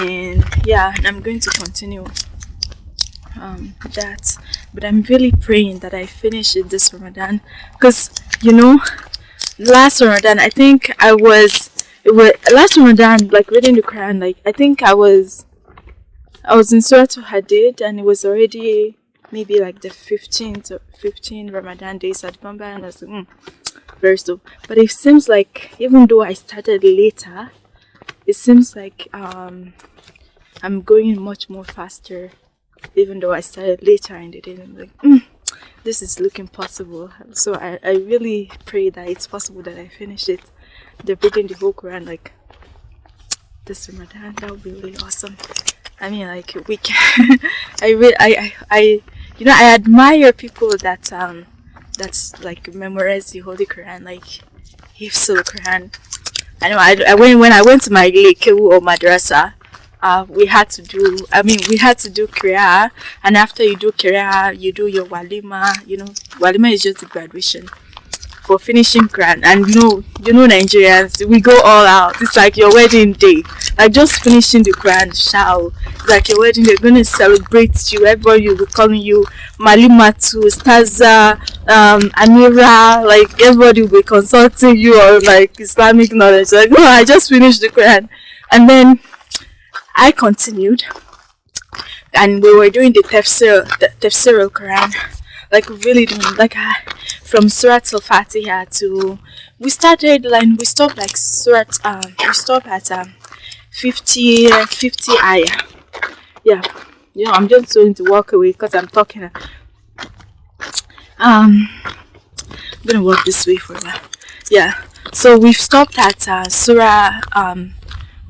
and yeah and i'm going to continue um that. But i'm really praying that i finish it this ramadan. Because you know last ramadan i think i was it was last ramadan like reading the quran like i think i was i was in surah Al hadid and it was already maybe like the 15th or 15 ramadan days at Bombay and i was like mm, very slow. But it seems like even though i started later it seems like um, I'm going much more faster even though I started later in the day. I'm like, mm, this is looking possible. So I, I really pray that it's possible that I finish it. They're reading the whole Quran like this Ramadan. That would be really awesome. I mean, like we can. I really, I, I, I, you know, I admire people that um, that's like memorize the Holy Quran, like Hifzul Quran. I know I, I went when I went to my Lekewu or madrasa, uh, we had to do, I mean, we had to do Kriya, and after you do Kriya, you do your Walima, you know, Walima is just the graduation for finishing Quran. And you know, you know, Nigerians, we go all out. It's like your wedding day, like just finishing the Quran, shout, like your wedding. They're gonna celebrate you. Everybody will be calling you Malimatu, Staza, um. Like everybody will be consulting you on like Islamic knowledge. Like, oh, I just finished the Quran, and then I continued, and we were doing the tafsir, the tafsir Quran like really doing like uh, from Surah Al Fatiha to we started like we stopped like Surah um we stopped at um 50 50 ayah yeah. You know I'm just going to walk away because I'm talking. Um I'm gonna walk this way for a while yeah. So we've stopped at uh, Surah um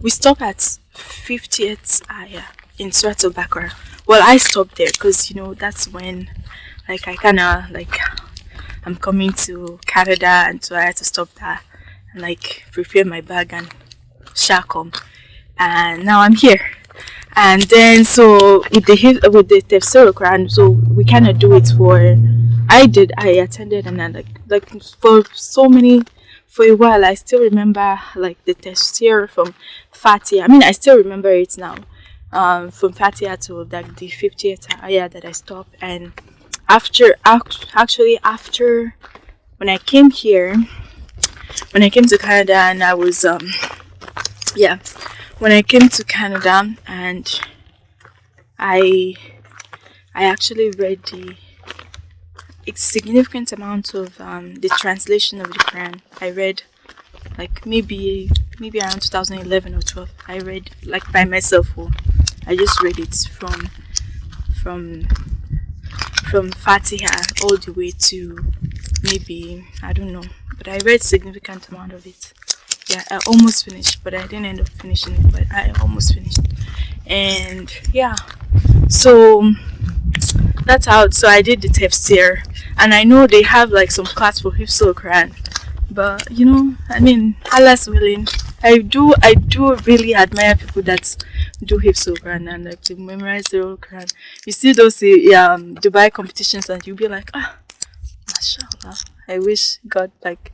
we stopped at 50th ayah in Surah Al Baqarah well I stopped there because you know that's when like I kind of like I'm coming to Canada and so I had to stop there and like prepare my bag and shakom and now I'm here. And then so with the with the tafsir Quran so we cannot do it for I did I attended and then like like for so many for a while I still remember like the tafsir from Fatiha. I mean I still remember it now. Um, from Fatiha to like the 50th ayah that I stopped. And after actually after when I came here when I came to Canada and I was um yeah when I came to Canada and I I actually read the significant amount of um, the translation of the Quran. I read like maybe maybe around 2011 or 12 I read like by myself or I just read it from from from Fatiha all the way to maybe I don't know but I read significant amount of it yeah I almost finished but I didn't end up finishing it but I almost finished. And yeah. So that's out. So I did the tafsir and I know they have like some class for Hifzul Quran. But you know I mean Allah's willing. I do I do really admire people that do Hifzul Quran and like memorize the whole Quran. You see those um Dubai competitions and you'll be like, ah, mashallah. I wish God like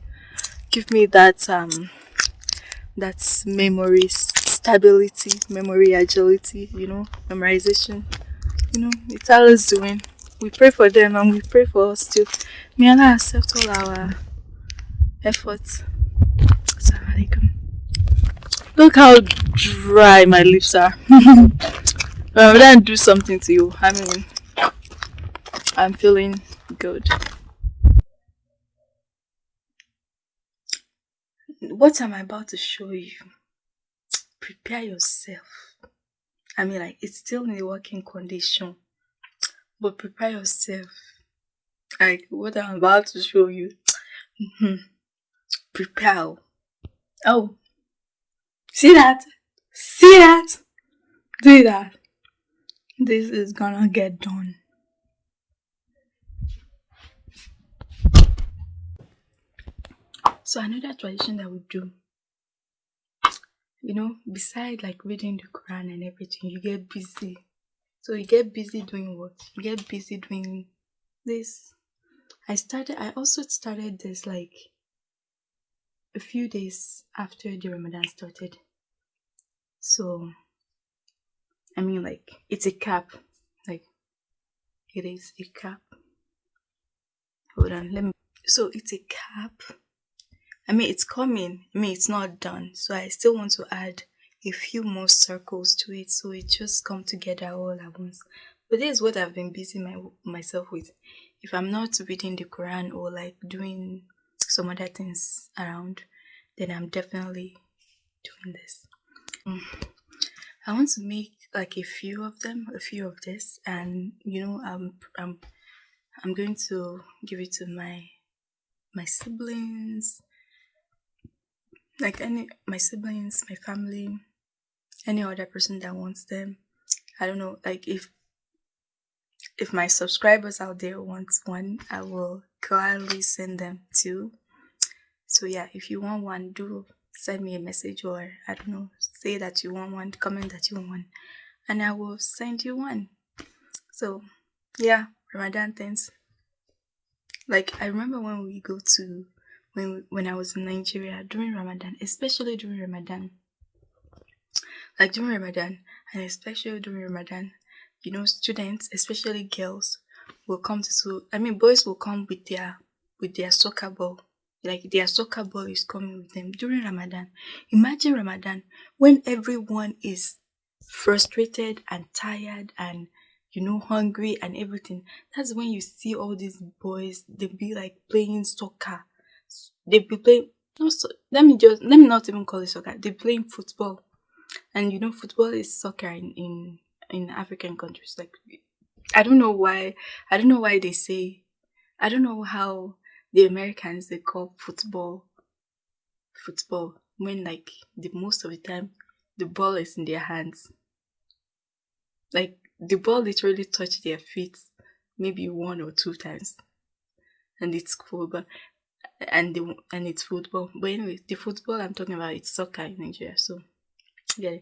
give me that um that memory stability, memory agility, you know, memorization. You know, it's Allah's doing. We pray for them and we pray for us too. May Allah accept all our efforts. Look how dry my lips are. but then do something to you. I mean, I'm feeling good. What am I about to show you? Prepare yourself. I mean, like, it's still in the working condition. But prepare yourself. Like, what I'm about to show you. Mm-hmm, prepare. Oh, See that? See that? Do that. This is gonna get done. So another tradition that we do, you know, beside like reading the Quran and everything, you get busy. So you get busy doing what? You get busy doing this. I started, I also started this like a few days after the Ramadan started. So I mean, like, it's a cap. Like, it is a cap. Hold on, let me. So, it's a cap. I mean, it's coming. I mean, it's not done. So, I still want to add a few more circles to it so it just come together all at once. But this is what I've been busy my, myself with. If I'm not reading the Quran or like doing some other things around, then I'm definitely doing this. Mm. I want to make like a few of them, a few of this, and you know, I'm I'm I'm going to give it to my my siblings, like any my siblings, my family, any other person that wants them. I don't know, like if if my subscribers out there want one, I will gladly send them to. So yeah, if you want one, do send me a message or I don't know, say that you want one, comment that you want one, and I will send you one. So yeah, Ramadan things. Like I remember when we go to when when I was in Nigeria during Ramadan, especially during Ramadan. Like during Ramadan and especially during Ramadan, you know, students, especially girls, will come to school. I mean, boys will come with their with their soccer ball. Like their soccer ball is coming with them during Ramadan. Imagine Ramadan when everyone is frustrated and tired and you know hungry and everything. That's when you see all these boys. They be like playing soccer. They be playing. No, so, let me just let me not even call it soccer. They playing football, and you know football is soccer in in in African countries. Like, I don't know why. I don't know why they say. I don't know how the Americans they call football football when like the most of the time the ball is in their hands. Like the ball literally touched their feet maybe one or two times, and it's football, and the and it's football. But anyway, the football I'm talking about it's soccer in Nigeria. So yeah,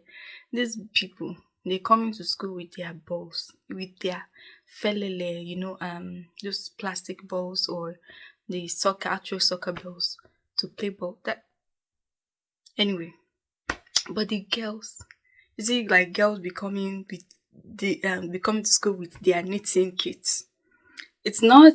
these people they come into school with their balls, with their felele, you know, um, those plastic balls or the soccer, actual soccer balls to play ball. That anyway, but the girls, you see, like girls becoming with the um becoming to school with their knitting kits. It's not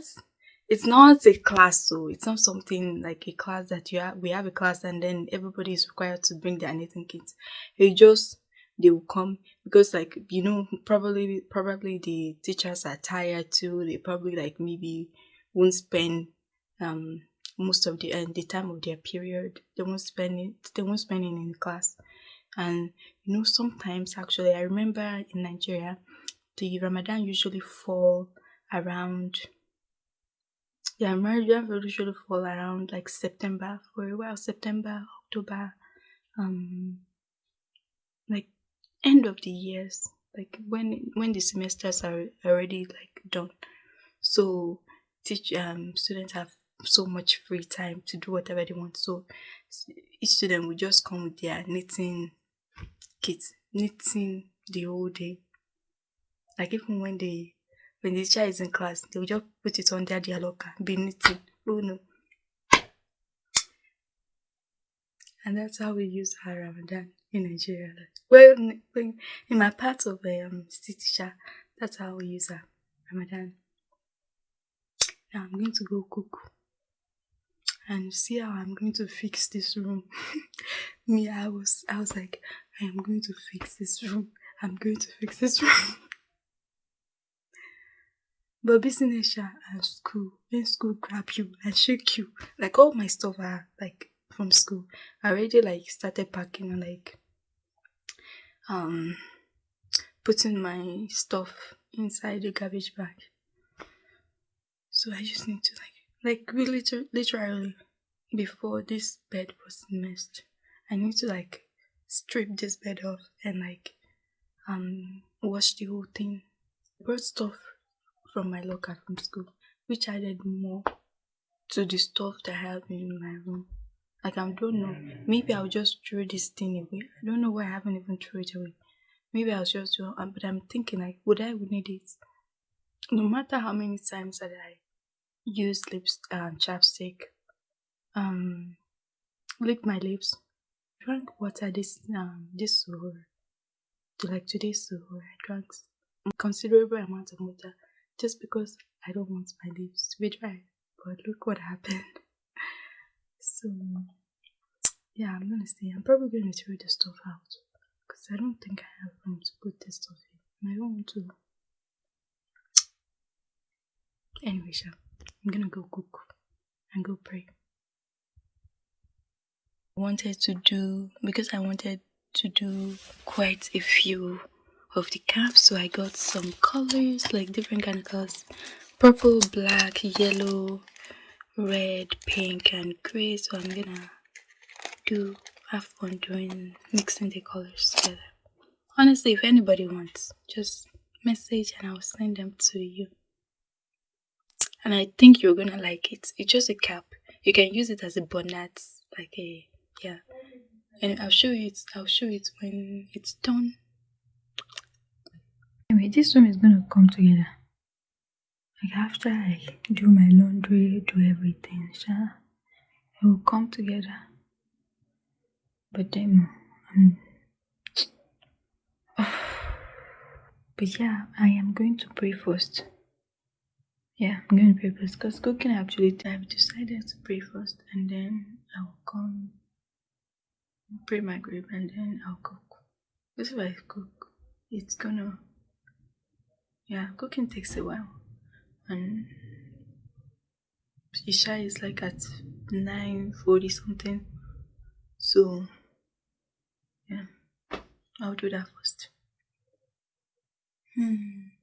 it's not a class so it's not something like a class that you have we have a class and then everybody is required to bring their knitting kits. It just they will come because like you know probably probably the teachers are tired too. They probably like maybe won't spend um most of the uh, the time of their period. They won't spend it they won't spend it in class. And you know sometimes actually i remember in nigeria the ramadan usually fall around yeah ramadan usually fall around like september for a while september october um like end of the years like when when the semesters are already like done. So teach um students have so much free time to do whatever they want. So each student will just come with their knitting kit knitting the whole day. Like even when they when the teacher is in class they will just put it under their locker be knitting oh no and that's how we use our ramadan in nigeria well, in my part of um, city that's how we use our Ramadan. Now I'm going to go cook and see how I'm going to fix this room. Me, I was, I was like, I am going to fix this room. I'm going to fix this room. but business and school, when school grab you and shake you, like all my stuff are like from school. I already like started packing and like um putting my stuff inside the garbage bag. So I just need to like like liter- literally before this bed was messed, I need to like strip this bed off and like um wash the whole thing. Brought stuff from my locker from school, which added more to the stuff that I have in my room. Like I don't know. Maybe I'll just throw this thing away. I don't know why I haven't even thrown it away. Maybe I'll just do um, but I'm thinking like would I need it? No matter how many times that I use lips um chapstick, um lick my lips, drank water this um this or to like today's where I drank considerable amount of water just because I don't want my lips to be dry. But look what happened. So yeah, I'm gonna say I'm probably gonna throw the stuff out because I don't think I have room to put this stuff in. I don't want to. Anyway, Sha, I'm gonna go cook and go pray. I wanted to do because I wanted to do quite a few of the cap so I got some colors like different kind of colors. Purple black yellow red pink and gray. So I'm gonna do have fun doing mixing the colors together. Honestly if anybody wants just message and I'll send them to you. And I think you're gonna like it. It's just a cap. You can use it as a bonnet like a yeah. And I'll show you it I'll show it when it's done anyway this one is gonna come together. Like after I do my laundry do everything sure, it will come together. But then um, but yeah I am going to pray first. Yeah I'm going to pray first because cooking actually I've decided to pray first and then I'll come pray Maghrib and then I'll cook. Because if I cook, it's gonna yeah, cooking takes a while. And Isha is like at nine forty something. So yeah, I'll do that first. Hmm.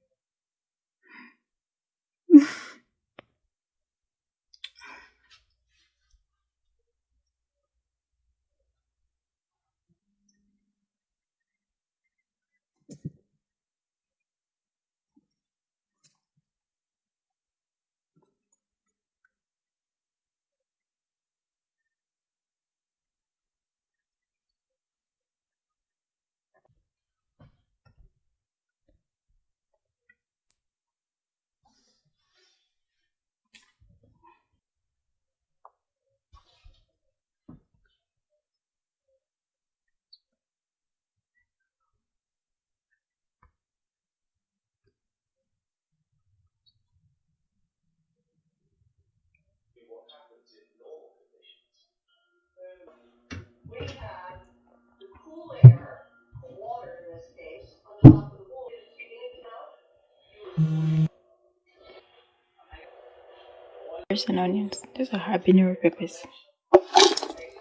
Peppers and onions. These are habanero peppers.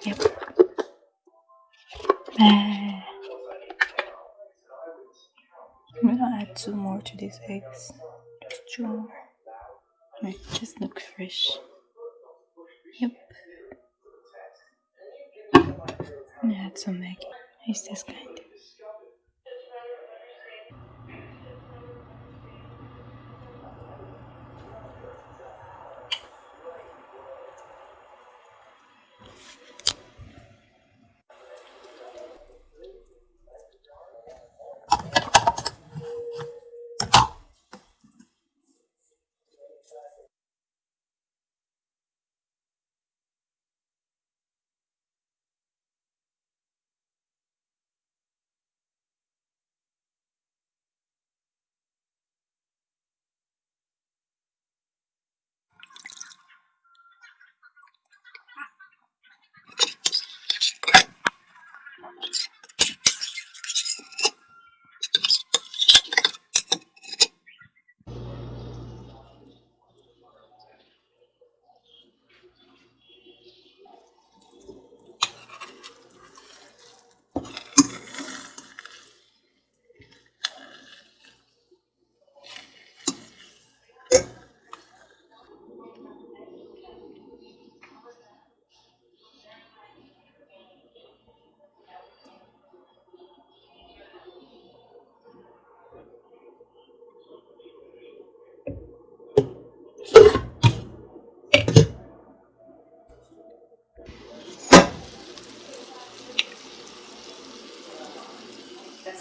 Yep. I'm gonna add two more to these eggs. Just two more. It just look fresh. Yep. I'm gonna add some Maggi. It's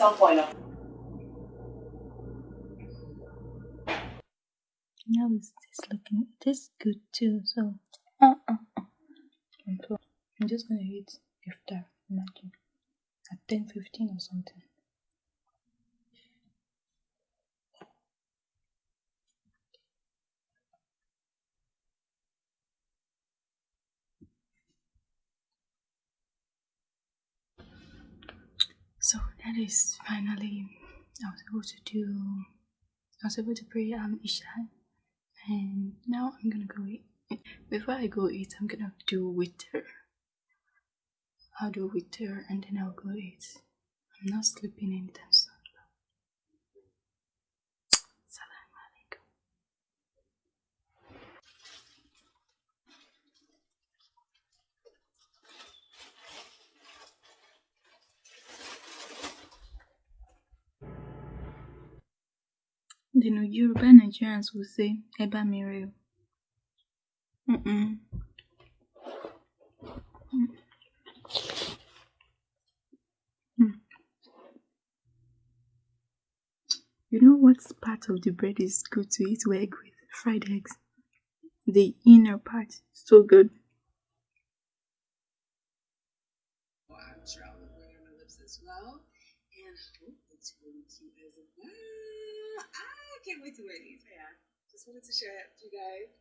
some point, Now it's this looking this good too. So uh, uh, uh. I'm just gonna hit after Imagine at ten fifteen or something. So that is finally I was able to do I was able to pray um Isha and now I'm gonna go eat. Before I go eat, I'm gonna do witr. I'll do witr and then I'll go eat. I'm not sleeping anytime soon. The Yoruba Nigerians will say Eba Miriam. Mm-mm. Mm. Mm. You know what part of the bread is good to eat with egg with? Fried eggs. The inner part. So good. I'm traveling on my lips as well. And oh, it's really cute as well. I can't wait to wear these. Yeah. Just wanted to share that with you guys.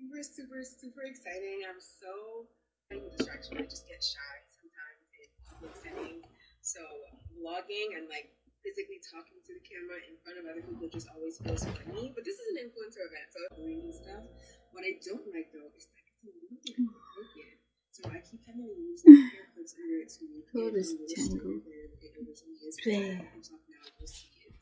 Super, super, super exciting. I'm so distraction. I just get shy sometimes in public settings. So vlogging and like physically talking to the camera in front of other people just always feels funny. But this is an influencer event, so I'm doing and stuff. What I don't like though is that it's a little bit. So I keep having to use hair clips under it to make Oh, this tangle. it originally is. Play. But it comes off now, you'll see it.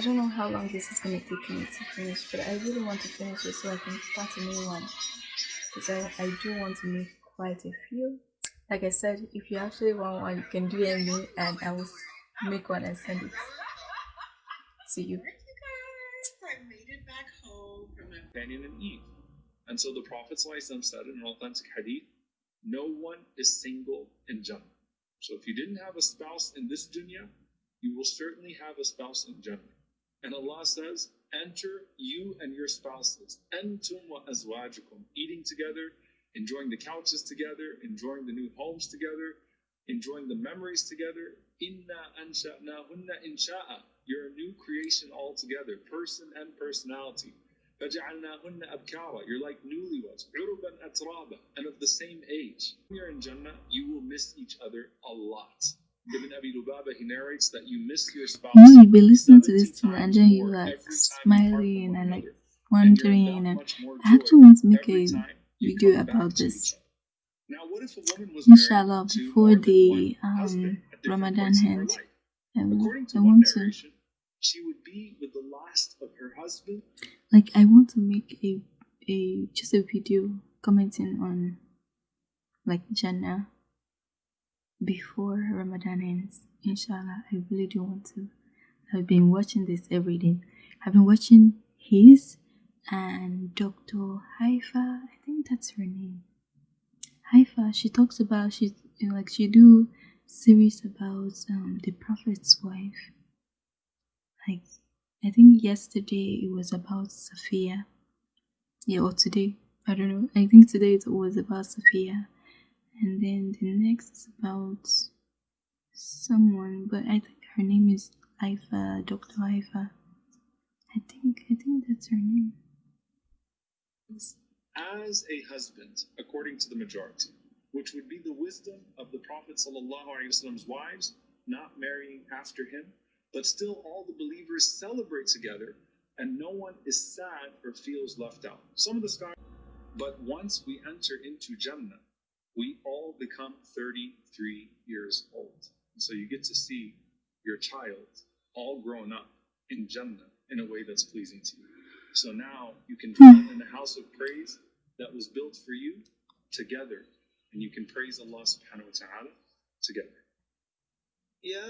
I don't know how long this is gonna take me to finish, but I really want to finish it so I can start a new one. Because I, I do want to make quite a few. Like I said, if you actually want one, you can DM me and I will make one and send it to you. Alright, you guys, I made it back home from my companion in Eve. And so the Prophet ﷺ said in an authentic hadith, no one is single in Jannah. So if you didn't have a spouse in this dunya, you will certainly have a spouse in Jannah. And Allah says, enter you and your spouses, antum wa azwajukum, eating together, enjoying the couches together, enjoying the new homes together, enjoying the memories together. Inna ansha'nahunna insha'a. You're a new creation altogether, person and personality. فَجَعَلْنَاهُنَّ أَبْكَارًا You're like newlyweds, عُرُبًا أَتْرَابًا and of the same age. When you're in Jannah, you will miss each other a lot. Ibn Abi Lubaba, he narrates that you miss your spouse. You know, you've been listening to this 70 thing and then you like every time you part smiling and like another. And you're wondering and I want to make a video about this. Now, what if a woman was married Inshallah before the um Ramadan points in her ends. life? I, w- According to I want to she would be with the last of her husband. like I want to make a a just a video commenting on like Jannah before Ramadan ends. Inshallah, I really do want to. I've been watching this every day. I've been watching his and Dr. Haifa. I think that's her name. Haifa. She talks about she you know, like she do series about um the Prophet's wife. Like I think yesterday it was about Safiya. Yeah, or today. I don't know. I think today it was about Safiya. And then the next is about someone, but I think her name is Haifa, Dr. Haifa. I think I think that's her name. as a husband, according to the majority, which would be the wisdom of the Prophet Prophet's wives, not marrying after him, but still all the believers celebrate together, and no one is sad or feels left out. Some of the scholars, but once we enter into Jannah, we all become 33 years old. So you get to see your child all grown up in Jannah in a way that's pleasing to you. So now you can dwell in the house of praise that was built for you together, and you can praise Allah subhanahu wa ta'ala together. يا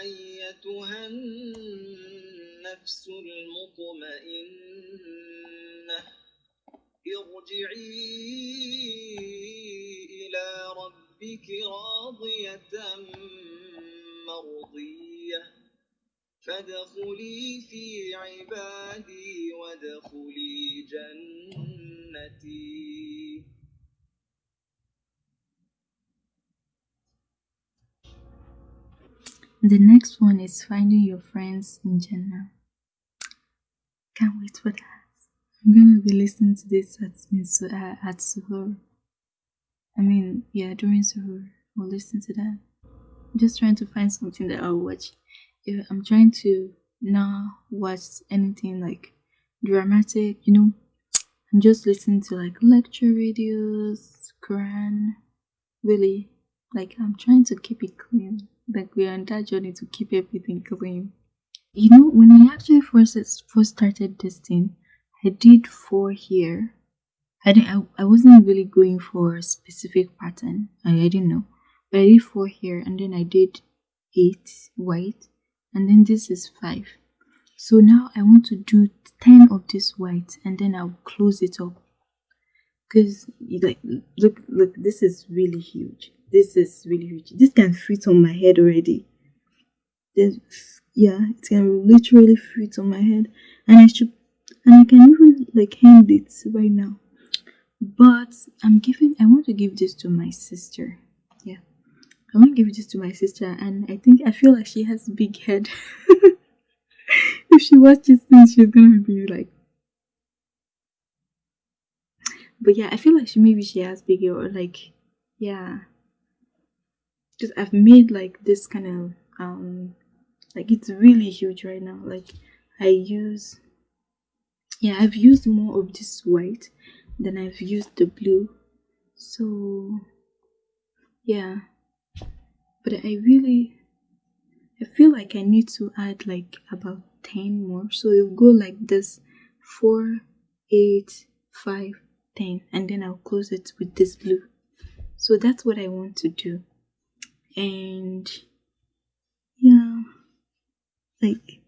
أيتها النفس المطمئنة ارجعي إلى ربك راضية مرضية فادخلي في عبادي وادخلي جنتي The next one is finding your friends in Jannah. Can't wait for that. I'm gonna be listening to this at uh, at Suhoor. I mean, yeah, during Suhoor, I'll listen to that. I'm just trying to find something that I'll watch. If I'm trying to not watch anything like dramatic, you know. I'm just listening to like lecture videos, Quran. Really, like I'm trying to keep it clean. Like we're on that journey to keep everything clean. You know, when I actually first first started this thing, I did four here. I didn't. I, I wasn't really going for a specific pattern. I, I didn't know, but I did four here, and then I did eight white, and then this is five. So now I want to do ten of this white, and then I'll close it up. Cause like look look, this is really huge. This is really huge. This can fit on my head already. This yeah, it can literally fit on my head, and I should and I can even like hand it right now. But I'm giving I want to give this to my sister. Yeah. I want to give this to my sister and I think I feel like she has big head. if she watches this she's gonna be like But yeah, I feel like she maybe she has bigger or like yeah. Because I've made like this kind of um like it's really huge right now. Like I use yeah i've used more of this white than i've used the blue. So yeah. But i really i feel like i need to add like about 10 more. So it'll go like this 4 8 5 10 and then i'll close it with this blue. So that's what i want to do. And yeah. Like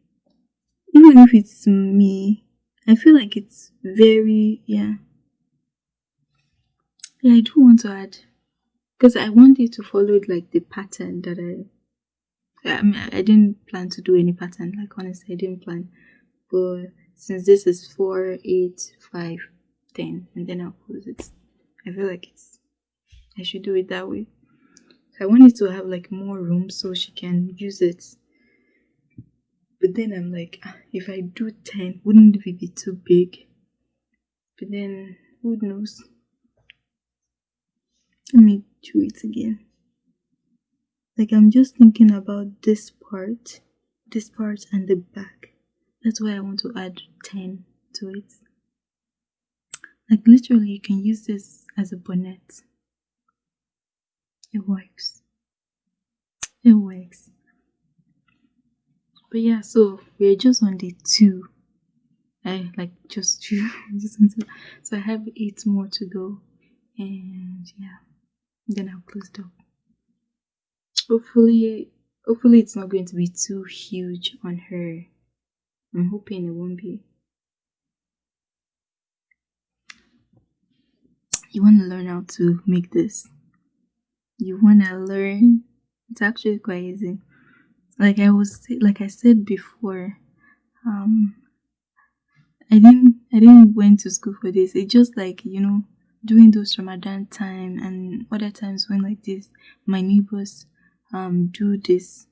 even if it's me I feel like it's very yeah. Yeah, I do want to add because I want wanted to follow like the pattern that I. I mean, I didn't plan to do any pattern. Like honestly, I didn't plan. But since this is four, eight, five, ten, and then I'll close it. I feel like it's. I should do it that way. I wanted to have like more room so she can use it but then I'm like, ah, if I do 10, wouldn't it be too big? But then, who knows? Let me do it again. Like, I'm just thinking about this part, this part, and the back. That's why I want to add 10 to it. Like, literally, you can use this as a bonnet. It works. It works. But yeah, so we're just on the two. I like just two. just two. So I have eight more to go, and yeah, then I'll close it up. Hopefully, hopefully it's not going to be too huge on her. I'm hoping it won't be. You want to learn how to make this. You want to learn. It's actually quite easy like I was like I said before, um, I didn't I didn't went to school for this. It's just like you know during those Ramadan time and other times when like this, my neighbors um do this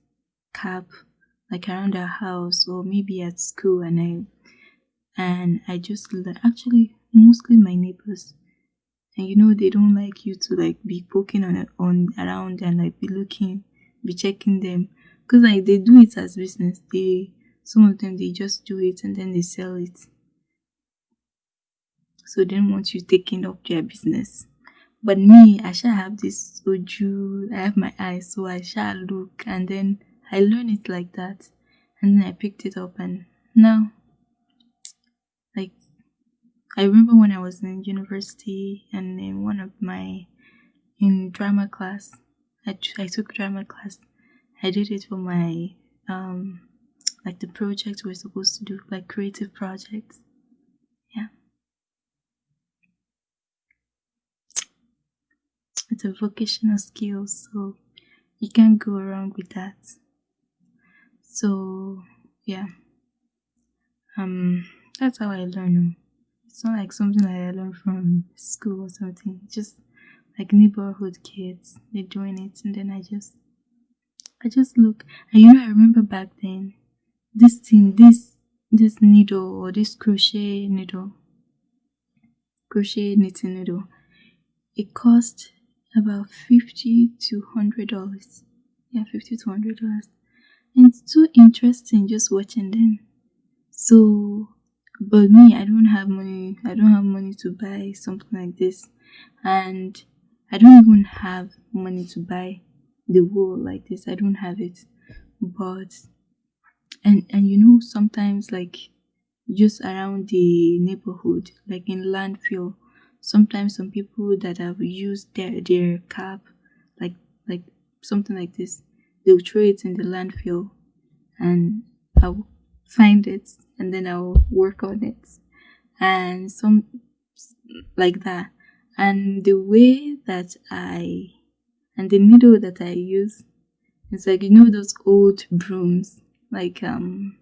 cap like around our house or maybe at school and I and I just actually mostly my neighbors and you know they don't like you to like be poking on on around and like be looking be checking them because like they do it as business. They some of them they just do it and then they sell it. So they don't want you taking up their business. But me i shall have this oju i have my eyes so i shall look and then i learn it like that. And then i picked it up and now like i remember when i was in university and in one of my in drama class i, I took drama class I did it for my um like the project we're supposed to do, like creative projects. Yeah. It's a vocational skill, so you can't go wrong with that. So yeah. Um, that's how I learn. It's not like something that I learned from school or something. Just like neighborhood kids, they're doing it, and then I just, I just look. And you know, I remember back then, this thing, this this needle or this crochet needle, crochet knitting needle, it cost about fifty to hundred dollars. Yeah, fifty to hundred dollars. And it's too interesting just watching them. So, but me, I don't have money. I don't have money to buy something like this, and I don't even have money to buy the wool like this. I don't have it, but and and you know sometimes like just around the neighborhood, like in landfill, sometimes some people that have used their their cap, like like something like this, they'll throw it in the landfill, and I'll find it and then I'll work on it, and some like that. And the way that I and the needle that I use it's like you know those old brooms like um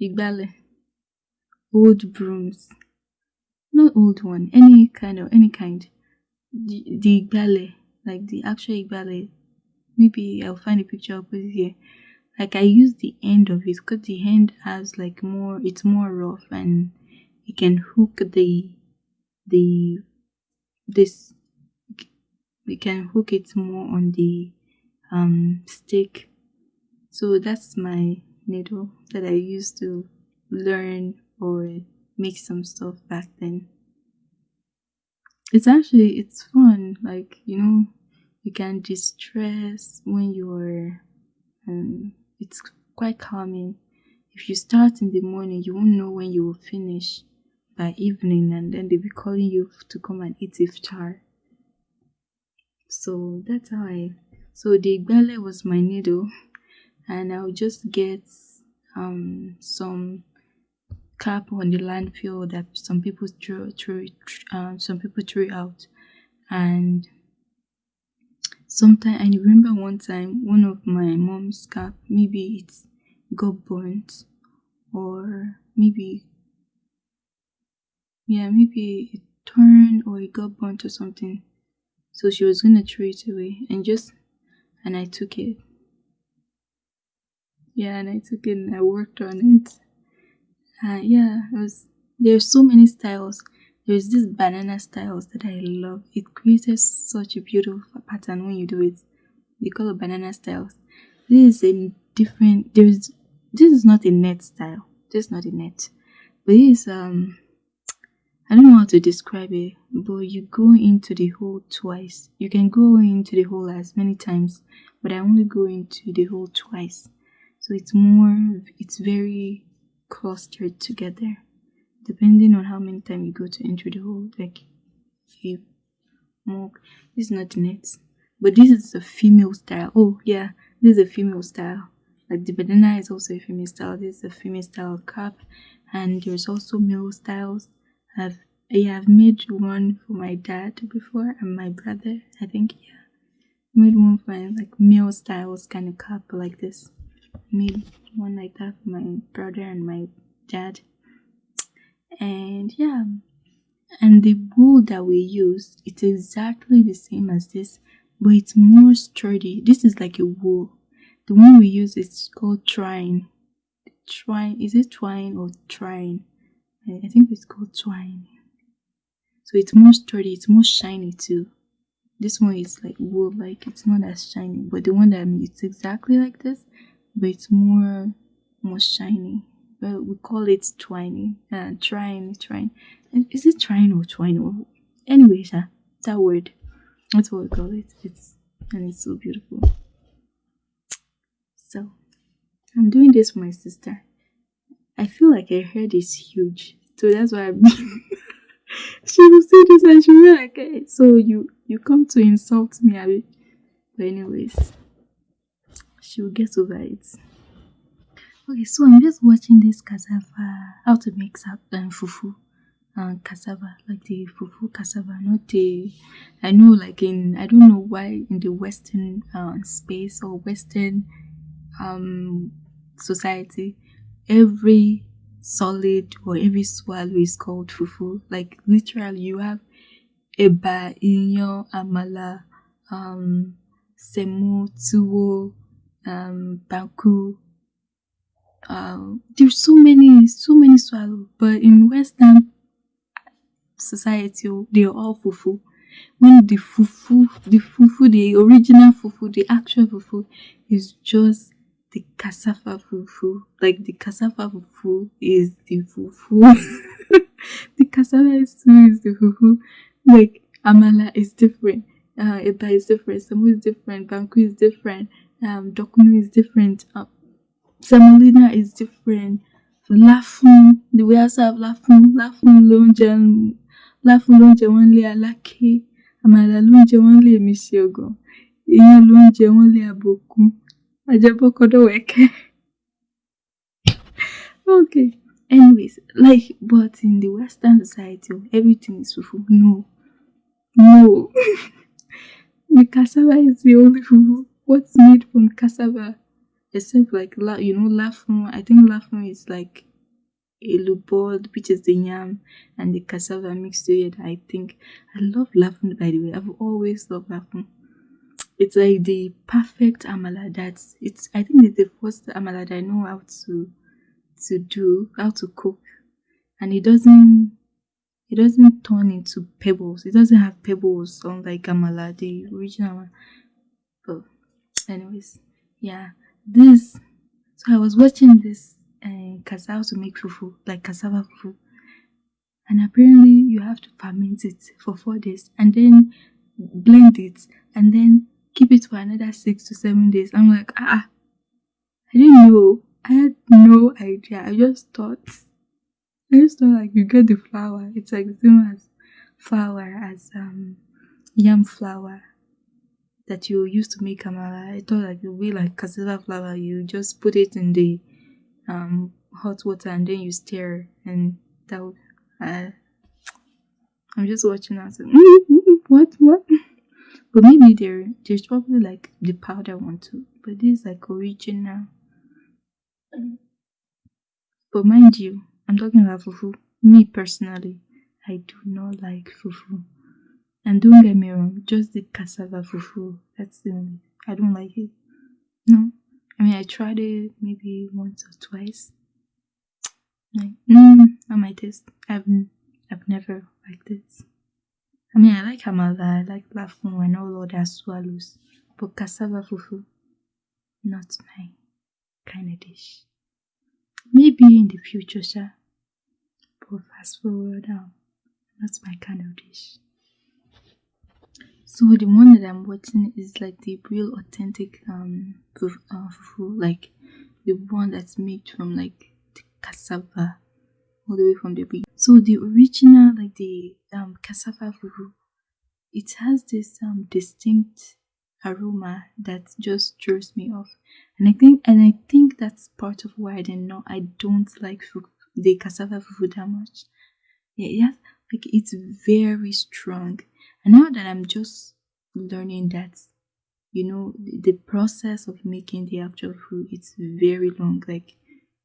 igbale? Old brooms. Not old one any kind of any kind. The, the igbale like the actual igbale. Maybe I'll find a picture I'll put it here. Like I use the end of it because the end has like more it's more rough and you can hook the the this we can hook it more on the um stick. So that's my needle that i used to learn or make some stuff back then. It's actually it's fun like you know you can distress when you're um it's quite calming. If you start in the morning you won't know when you will finish by evening and then they'll be calling you to come and eat iftar so that's how i so the igbale was my needle and i'll just get um some cap on the landfill that some people threw, throw um, some people threw out and sometime i remember one time one of my mom's cap maybe it got burnt or maybe yeah, maybe it turned or it got burnt or something. So she was gonna throw it away and just and I took it. Yeah, and I took it and I worked on it. Uh, yeah, it was there's so many styles. There's this banana styles that I love. It creates such a beautiful pattern when you do it. They call it banana styles. This is a different there's this is not a net style. This is not a net. But this is um I don't know how to describe it, but you go into the hole twice. You can go into the hole as many times, but I only go into the hole twice. So it's more, it's very clustered together, depending on how many times you go to enter the hole. Like, you more, this is not the net, but this is a female style. Oh, yeah, this is a female style. Like the banana is also a female style. This is a female style cap, and there's also male styles I've yeah, I've made one for my dad before and my brother. I think yeah, made one for my like male styles kind of cup like this. Made one like that for my brother and my dad. And yeah, and the wool that we use it's exactly the same as this, but it's more sturdy. This is like a wool. The one we use is called twine. Twine is it twine or twine? I think it's called twine. So it's more sturdy, it's more shiny too. This one is like wool, like it's not as shiny, but the one that I mean, it's exactly like this, but it's more more shiny. Well, we call it twiny, uh, twine, twine. Is it twine or twine or anyway? Yeah, that word. That's what we call it. It's and it's so beautiful. So I'm doing this for my sister. I feel like her head is huge. So that's why I'm she will see this and she'll be like, hey, so you you come to insult me, Abby. But anyways, she will get over it. Okay, so I'm just watching this cassava, how to make and fufu and cassava, like the fufu cassava, not the. I know, like in I don't know why in the Western uh, space or Western um society, every solid or every swallow is called fufu. Like literally, you have eba, inyo, amala, um, semu, tuwo, um, banku. Um, there's so many, so many swallow. But in Western society, they are all fufu. When the fufu, the fufu, the original fufu, the actual fufu is just the cassava fufu. Like the cassava fufu is the fufu. the cassava is the fufu. Like amala is different. Uh, eba is different. Samu is different. Banku is different. Um, dokunu is different. Uh, semolina is different. Lafun, the way I have lafun, lafun lonje, lafun lonje wọn lé aláké, àmàlà lonje wọn lé mi ṣe ọgàn, iyán lonje wọn lé àbòkú. Ajabokodoweke. okay. Anyways, like, but in the Western society, everything is fufu. No. No. the cassava is the only fufu. What's made from cassava? Except like, you know, lafun. I think lafun is like a lubod, which is the yam, and the cassava mixed together. I think. I love lafun, by the way. I've always loved lafun it's like the perfect amala that's it's i think it's the first amala that i know how to to do how to cook. And it doesn't it doesn't turn into pebbles. It doesn't have pebbles unlike amala the original one. But anyways yeah. This so i was watching this uh, cassava to make fufu like cassava fufu. And apparently you have to ferment it for four days and then blend it and then keep it for another six to seven days. I'm like, ah, I didn't know. I had no idea. I just thought, I just thought like you get the flour. It's like the same as flour as um yam flour that you used to make amala. I thought like it would be like cassava flour. You just put it in the um hot water and then you stir and that would, uh, I'm just watching now. So, what what but maybe there there's probably like the powder one too. But this is like original. But mind you, I'm talking about fufu. Me personally, I do not like fufu. And don't get me wrong, just the cassava fufu. That's the only I don't like it. No. I mean I tried it maybe once or twice. Like, mm, not my taste. I've I've never liked it. I mean, I like amala, I like lafun and all other swallows, but cassava fufu, not my kind of dish. Maybe in the future, sir. But fast forward now, not my kind of dish. So the one that I'm watching is like the real authentic um fufu, uh, fufu like the one that's made from like cassava all the way from the beginning. So the original, like the um, cassava fufu, it has this um, distinct aroma that just throws me off, and I think and I think that's part of why I didn't know I don't like the cassava fufu that much. Yeah, yeah, like it's very strong, and now that I'm just learning that you know the process of making the actual food it's very long like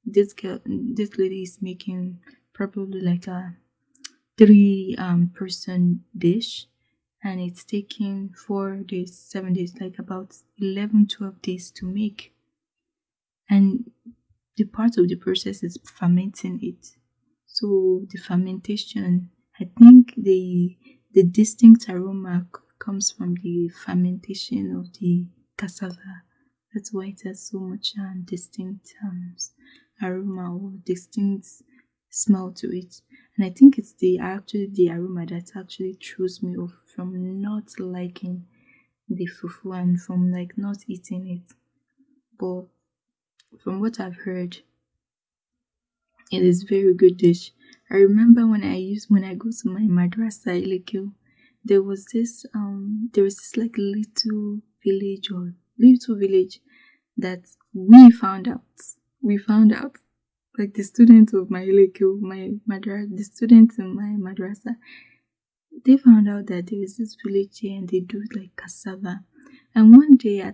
this girl this lady is making probably like a three um person dish. And it's taking four days seven days like about 11 12 days to make. And the part of the process is fermenting it. So the fermentation i think the the distinct aroma comes from the fermentation of the cassava. That's why it has so much um, distinct um, aroma or distinct smell to it. And i think it's the actually the aroma that actually throws me off from not liking the fufu and from like not eating it. But from what i've heard it is very good dish. I remember when i used when i go to my madrasa ilekio there was this um there was this like little village or little village that we found out we found out like the students of my Ilekio, my madrasa, the students in my madrasa, they found out that there is this village here and they do like cassava. And one day at